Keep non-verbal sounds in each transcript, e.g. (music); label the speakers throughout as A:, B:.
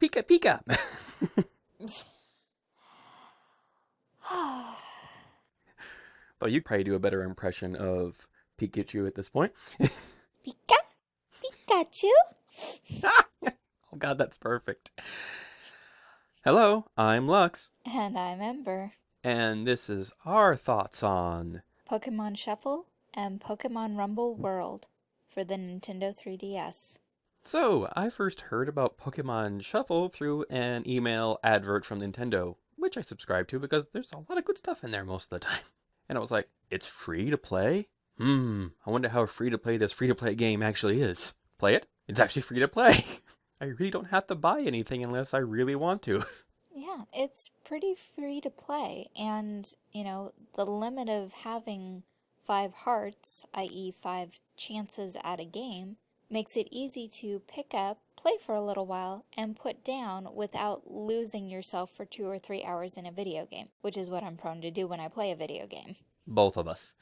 A: Pika Pika. (laughs) Though you'd probably do a better impression of Pikachu at this point. (laughs)
B: Pika? Pikachu? (laughs)
A: oh god, that's perfect. Hello, I'm Lux,
B: And I'm Ember.
A: and this is our thoughts on.
B: Pokemon Shuffle and Pokemon Rumble World for the Nintendo 3DS.
A: So, I first heard about Pokemon Shuffle through an email advert from Nintendo, which I subscribe to because there's a lot of good stuff in there most of the time. (laughs) And I was like, it's free to play? Hmm, I wonder how free to play this free to play game actually is. Play it? It's actually free to play. (laughs) I really don't have to buy anything unless I really want to. (laughs)
B: Yeah, it's pretty free to play. And, you know, the limit of having five hearts, i.e., five chances at a game, makes it easy to pick up, play for a little while, and put down without losing yourself for two or three hours in a video game, which is what I'm prone to do when I play a video game.
A: Both of us.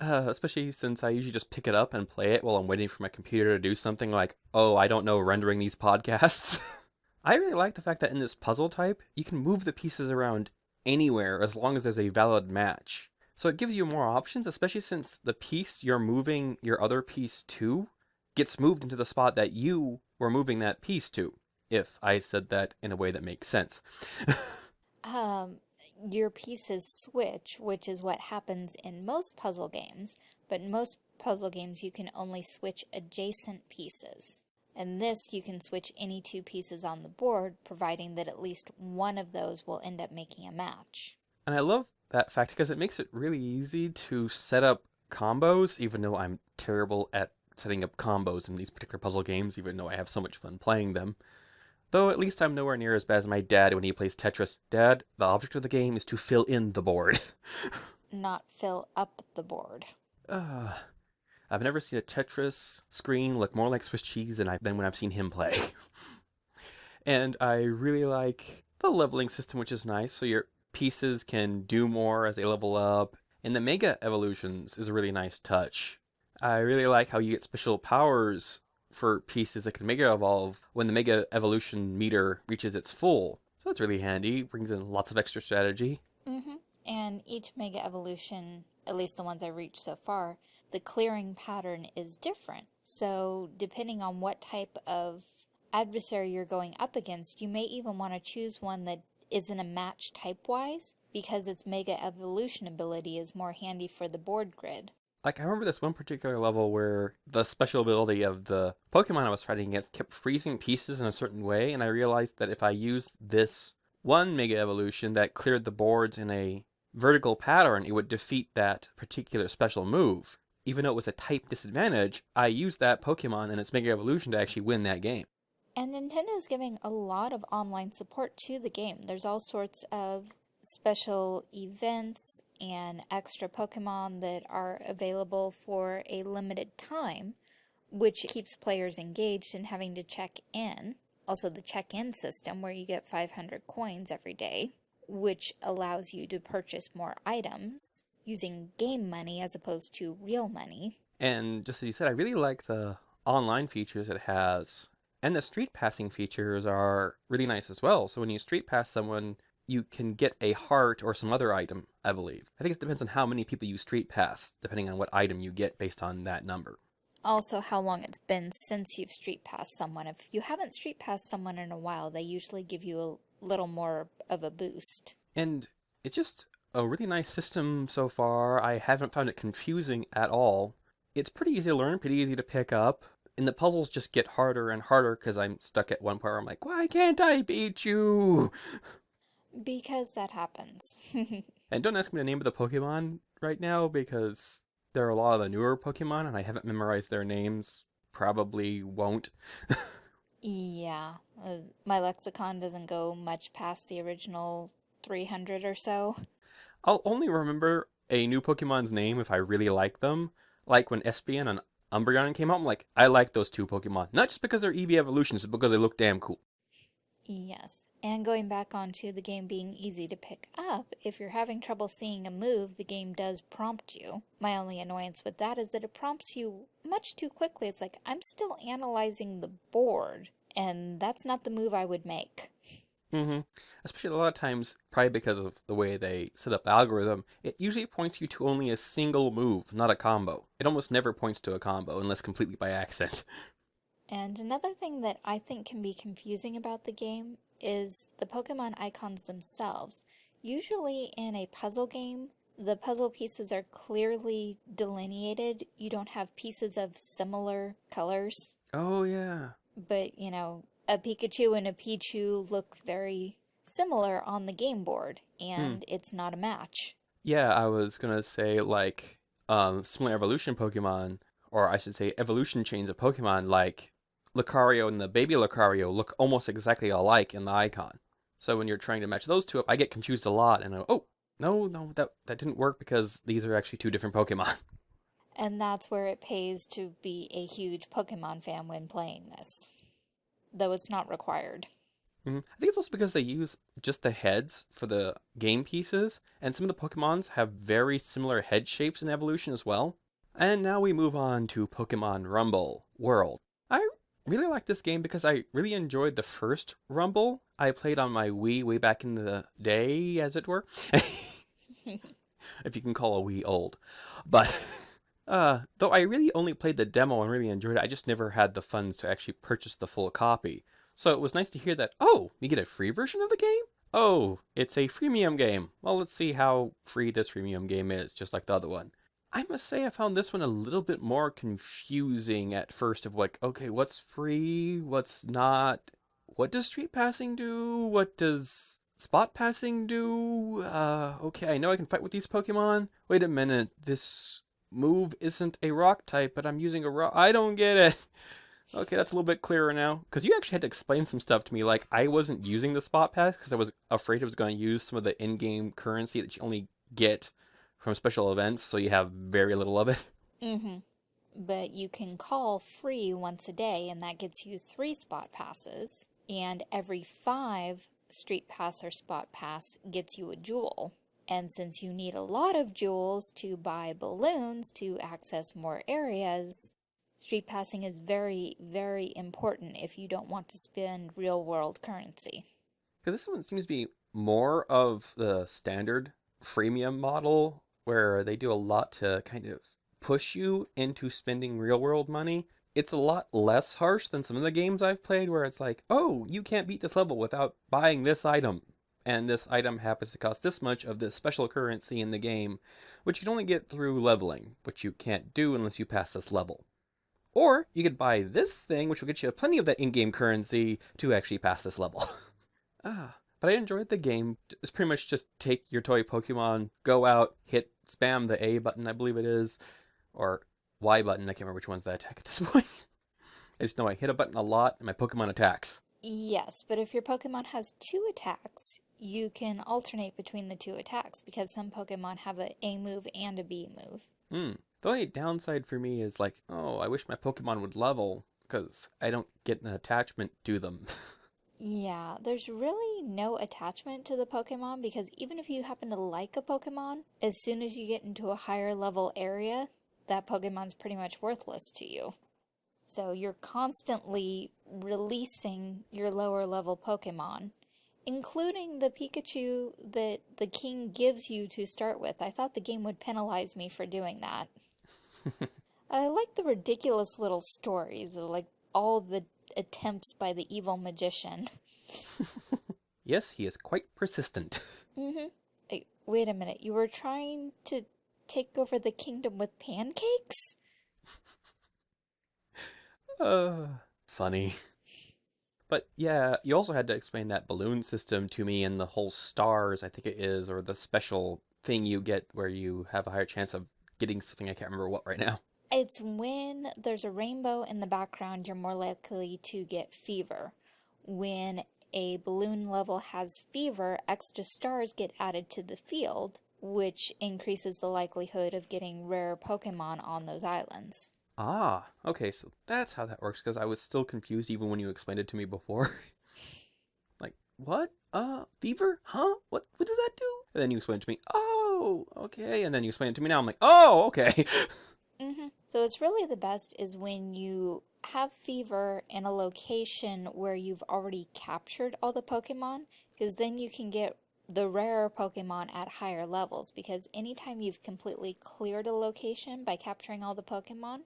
A: Uh, especially since I usually just pick it up and play it while I'm waiting for my computer to do something like, oh, I don't know, rendering these podcasts. (laughs) I really like the fact that in this puzzle type, you can move the pieces around anywhere as long as there's a valid match. So it gives you more options, especially since the piece you're moving your other piece to gets moved into the spot that you were moving that piece to, if I said that in a way that makes sense. (laughs)
B: Um, your pieces switch, which is what happens in most puzzle games, but in most puzzle games you can only switch adjacent pieces. In this, you can switch any two pieces on the board, providing that at least one of those will end up making a match.
A: And I love that fact because it makes it really easy to set up combos, even though I'm terrible at setting up combos in these particular puzzle games, even though I have so much fun playing them. Though at least I'm nowhere near as bad as my dad when he plays Tetris. Dad, the object of the game is to fill in the board. (laughs)
B: Not fill up the board.
A: uh, I've never seen a Tetris screen look more like Swiss cheese than, I, than when I've seen him play. (laughs) and I really like the leveling system, which is nice. So your pieces can do more as they level up. And the Mega Evolutions is a really nice touch. I really like how you get special powers for pieces that can Mega Evolve when the Mega Evolution meter reaches its full. So that's really handy, brings in lots of extra strategy.
B: Mm-hmm. And each Mega Evolution, at least the ones I've reached so far, the clearing pattern is different. So depending on what type of adversary you're going up against, you may even want to choose one that isn't a match type-wise because its Mega Evolution ability is more handy for the board grid.
A: Like, I remember this one particular level where the special ability of the Pokemon I was fighting against kept freezing pieces in a certain way, and I realized that if I used this one Mega Evolution that cleared the boards in a vertical pattern, it would defeat that particular special move. Even though it was a type disadvantage, I used that Pokemon and its Mega Evolution to actually win that game.
B: And Nintendo's giving a lot of online support to the game. There's all sorts of special events and extra Pokemon that are available for a limited time, which keeps players engaged and having to check in. Also, the check in system where you get 500 coins every day, which allows you to purchase more items using game money as opposed to real money.
A: And just as you said, I really like the online features it has. And the street passing features are really nice as well. So when you street pass someone, you can get a heart or some other item, I believe. I think it depends on how many people you street pass, depending on what item you get based on that number.
B: Also, how long it's been since you've street passed someone. If you haven't street passed someone in a while, they usually give you a little more of a boost.
A: And it's just a really nice system so far. I haven't found it confusing at all. It's pretty easy to learn, pretty easy to pick up. And the puzzles just get harder and harder because I'm stuck at one point where I'm like, why can't I beat you? (laughs)
B: Because that happens. (laughs)
A: And don't ask me the name of the Pokemon right now because there are a lot of the newer Pokemon and I haven't memorized their names. Probably won't. (laughs)
B: yeah, uh, my lexicon doesn't go much past the original 300 or so.
A: I'll only remember a new Pokemon's name if I really like them. Like when Espeon and Umbreon came out, I'm like, I like those two Pokemon. Not just because they're Eevee evolutions, but because they look damn cool.
B: Yes. And going back onto the game being easy to pick up, if you're having trouble seeing a move, the game does prompt you. My only annoyance with that is that it prompts you much too quickly. It's like, I'm still analyzing the board, and that's not the move I would make.
A: Mm-hmm. Especially a lot of times, probably because of the way they set up the algorithm, it usually points you to only a single move, not a combo. It almost never points to a combo unless completely by (laughs) accident.
B: And another thing that I think can be confusing about the game is the Pokemon icons themselves. Usually in a puzzle game, the puzzle pieces are clearly delineated. You don't have pieces of similar colors.
A: Oh, yeah.
B: But, you know, a Pikachu and a Pichu look very similar on the game board, and
A: Hmm.
B: it's not a match.
A: Yeah, I was gonna say like um similar evolution Pokemon, or I should say evolution chains of Pokemon like Lucario and the baby Lucario look almost exactly alike in the icon. So when you're trying to match those two up, I get confused a lot and I go, oh, no, no, that that didn't work because these are actually two different Pokemon. (laughs)
B: And that's where it pays to be a huge Pokemon fan when playing this. Though it's not required.
A: Mhm. I think it's also because they use just the heads for the game pieces, and some of the Pokemons have very similar head shapes in evolution as well. And now we move on to Pokemon Rumble World. Really like this game because I really enjoyed the first Rumble I played on my Wii way back in the day, as it were. (laughs) if you can call a Wii old. But (laughs) uh, though I really only played the demo and really enjoyed it, I just never had the funds to actually purchase the full copy. So it was nice to hear that, oh, you get a free version of the game? Oh, it's a freemium game. Well, let's see how free this freemium game is, just like the other one. I must say I found this one a little bit more confusing at first of like, okay, what's free, what's not? What does street passing do? What does spot passing do? Uh, okay, I know I can fight with these Pokemon. Wait a minute, this move isn't a rock type, but I'm using a rock. I don't get it. (laughs) Okay, that's a little bit clearer now. Because you actually had to explain some stuff to me. Like, I wasn't using the spot pass because I was afraid I was going to use some of the in game currency that you only get from special events, so you have very little of it. (laughs)
B: Mm-hmm. But you can call free once a day, and that gets you three spot passes. And every five street pass or spot pass gets you a jewel. And since you need a lot of jewels to buy balloons to access more areas, street passing is very, very important if you don't want to spend real world currency.
A: Because this one seems to be more of the standard freemium model where they do a lot to kind of push you into spending real world money. It's a lot less harsh than some of the games I've played where it's like, oh, you can't beat this level without buying this item. And this item happens to cost this much of this special currency in the game, which you can only get through leveling, which you can't do unless you pass this level. Or you could buy this thing, which will get you plenty of that in game currency to actually pass this level. (laughs) ah. But I enjoyed the game. It's pretty much just take your toy Pokemon, go out, hit spam the A button, I believe it is, or Y button. I can't remember which one's the attack at this (laughs) point. I just know I hit a button a lot and my Pokemon attacks.
B: Yes, but if your Pokemon has two attacks, you can alternate between the two attacks because some Pokemon have a A move and a B move.
A: Hmm. The only downside for me is like, oh, I wish my Pokemon would level because I don't get an attachment to them. (laughs)
B: Yeah, there's really no attachment to the Pokemon because even if you happen to like a Pokemon, as soon as you get into a higher level area, that Pokemon's pretty much worthless to you. So you're constantly releasing your lower level Pokemon, including the Pikachu that the king gives you to start with. I thought the game would penalize me for doing that. (laughs) I like the ridiculous little stories of like all the attempts by the evil magician. (laughs)
A: yes, he is quite persistent.
B: Mm-hmm. Hey, wait a minute. You were trying to take over the kingdom with pancakes? (laughs)
A: Uh, funny. But yeah, you also had to explain that balloon system to me and the whole stars, I think it is, or the special thing you get where you have a higher chance of getting something I can't remember what right now.
B: It's when there's a rainbow in the background, you're more likely to get fever. When a balloon level has fever, extra stars get added to the field, which increases the likelihood of getting rare Pokemon on those islands.
A: Ah, okay, so that's how that works, because I was still confused even when you explained it to me before. (laughs) like, what? Uh, fever? Huh? What what does that do? And then you explained it to me, oh, okay, and then you explained it to me now, I'm like, oh, okay. (laughs)
B: Mm-hmm. So it's really the best is when you have fever in a location where you've already captured all the Pokemon, because then you can get the rarer Pokemon at higher levels. Because anytime you've completely cleared a location by capturing all the Pokemon,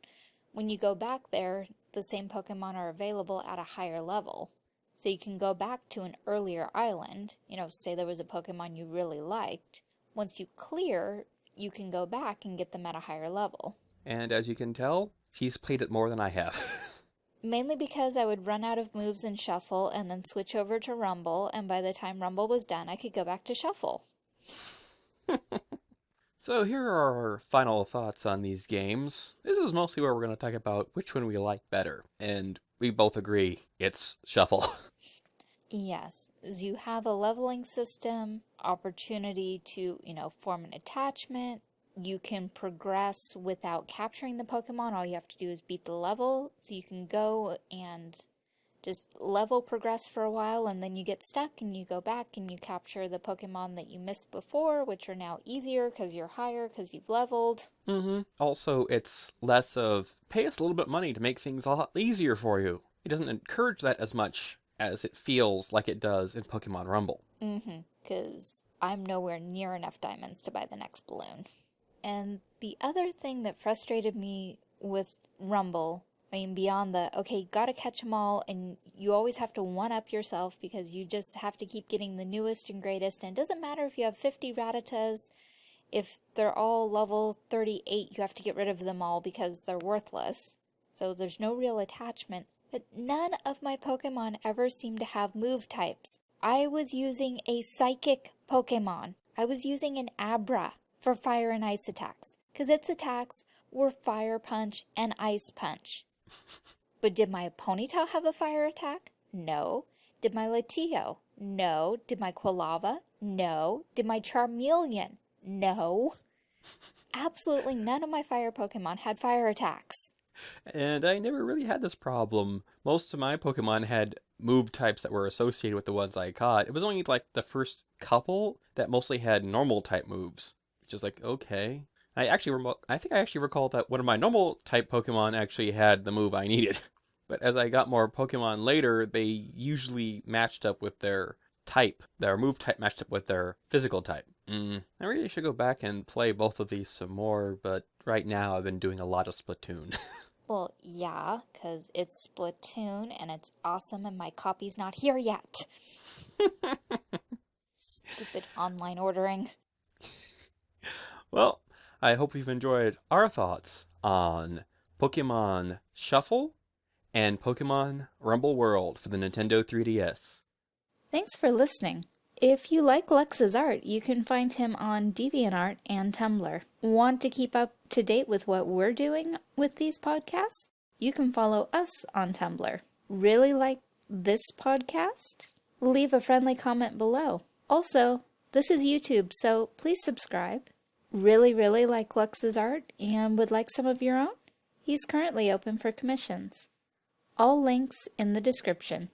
B: when you go back there, the same Pokemon are available at a higher level. So you can go back to an earlier island, you know, say there was a Pokemon you really liked. Once you clear, you can go back and get them at a higher level.
A: And as you can tell, she's played it more than I have. (laughs)
B: Mainly because I would run out of moves in Shuffle and then switch over to Rumble, and by the time Rumble was done, I could go back to Shuffle. (laughs)
A: so here are our final thoughts on these games. This is mostly where we're going to talk about which one we like better, and we both agree it's Shuffle. (laughs)
B: Yes, you have a leveling system, opportunity to, you know, form an attachment, you can progress without capturing the Pokemon. All you have to do is beat the level. So you can go and just level progress for a while and then you get stuck and you go back and you capture the Pokemon that you missed before, which are now easier because you're higher because you've leveled.
A: Mm-hmm. Also, it's less of pay us a little bit of money to make things a lot easier for you. It doesn't encourage that as much as it feels like it does in Pokemon Rumble.
B: Mm-hmm. Because I'm nowhere near enough diamonds to buy the next balloon. And the other thing that frustrated me with Rumble, I mean, beyond the, okay, gotta catch them all, and you always have to one up yourself because you just have to keep getting the newest and greatest. And it doesn't matter if you have 50 Rattatas, if they're all level 38, you have to get rid of them all because they're worthless. So there's no real attachment. But none of my Pokemon ever seem to have move types. I was using a psychic Pokemon. I was using an Abra for fire and ice attacks because its attacks were fire punch and ice punch. But did my Ponyta have a fire attack? No. Did my Latio? No. Did my Quilava? No. Did my Charmeleon? No. Absolutely none of my fire Pokemon had fire attacks.
A: And I never really had this problem. Most of my Pokemon had move types that were associated with the ones I caught. It was only like the first couple that mostly had normal type moves, which is like, okay. I actually, I think I actually recall that one of my normal type Pokemon actually had the move I needed. (laughs) But as I got more Pokemon later, they usually matched up with their type. Their move type matched up with their physical type. Mm, I really should go back and play both of these some more, but right now I've been doing a lot of Splatoon. (laughs)
B: Well, yeah, because it's Splatoon and it's awesome and my copy's not here yet. (laughs) Stupid online ordering.
A: Well, I hope you've enjoyed our thoughts on Pokemon Shuffle and Pokemon Rumble World for the Nintendo 3DS.
B: Thanks for listening. If you like Lex's art, you can find him on DeviantArt and Tumblr. Want to keep up to date with what we're doing with these podcasts? You can follow us on Tumblr. Really like this podcast? Leave a friendly comment below. Also, this is YouTube, so please subscribe. Really, really like Lux's art and would like some of your own? He's currently open for commissions. All links in the description.